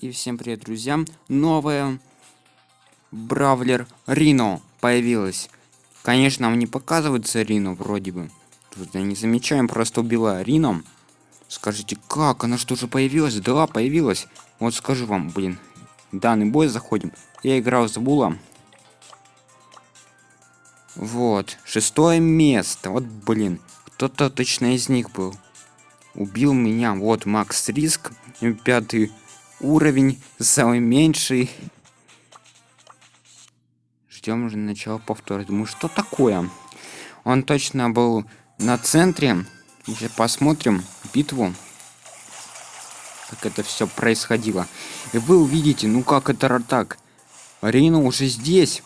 И всем привет, друзья! Новая Бравлер Рино появилась. Конечно, нам не показывается Рино вроде бы. Тут я не замечаем, просто убила Рино. Скажите, как? Она что же появилась? Да, появилась. Вот скажу вам, блин. Данный бой заходим. Я играл с Булом. Вот, шестое место. Вот, блин, кто-то точно из них был. Убил меня. Вот Макс Риск, пятый уровень, самый меньший. Ждем уже начала повтора. Думаю, что такое? Он точно был на центре. Сейчас посмотрим битву. Как это все происходило. И вы увидите, ну как это так. Рина уже здесь.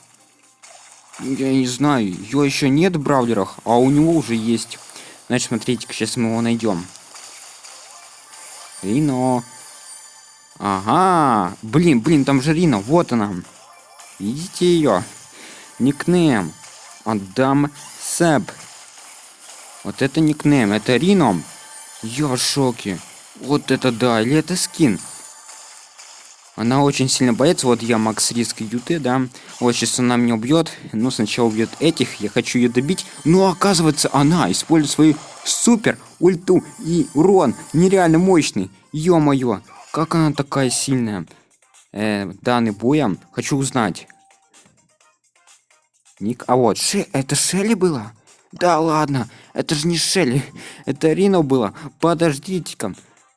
Я не знаю, ее еще нет в браузерах, а у него уже есть. Значит, смотрите, сейчас мы его найдем. Рино. Ага. Блин, блин, там же Рина. Вот она. Видите ее? Никнейм. Адам Сэб. Вот это никнейм. Это Рино. Я в шоке. Вот это да. Или это скин? Она очень сильно боится. Вот я Макс Риск ЮТ, да. Вот сейчас она меня убьет. Но сначала убьет этих. Я хочу ее добить. Но оказывается, она использует свою супер ульту и урон нереально мощный. Ё-моё, как она такая сильная? Э, данный боем хочу узнать. Ник, а вот, Ше, это Шелли было? Да ладно, это же не Шелли, это Рино было. Подождите-ка.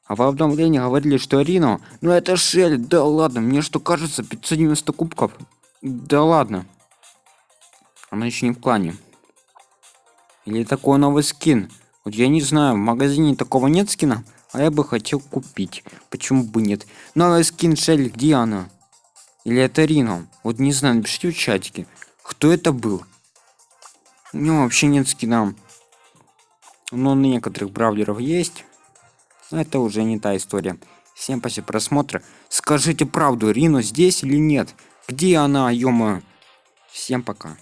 А в обновлении говорили, что Рино, ну это Шелли, да ладно, мне что кажется, 590 кубков. Да ладно. Она еще не в клане. Или такой новый скин. Вот я не знаю, в магазине такого нет скина, а я бы хотел купить. Почему бы нет? Новый скин Шелли, где она? Или это Рино? Вот не знаю, напишите в чатике. Кто это был? У него вообще нет скина. Но у некоторых бравлеров есть. Это уже не та история. Всем спасибо просмотра. Скажите правду, Рино здесь или нет? Где она, ё -моё? Всем пока.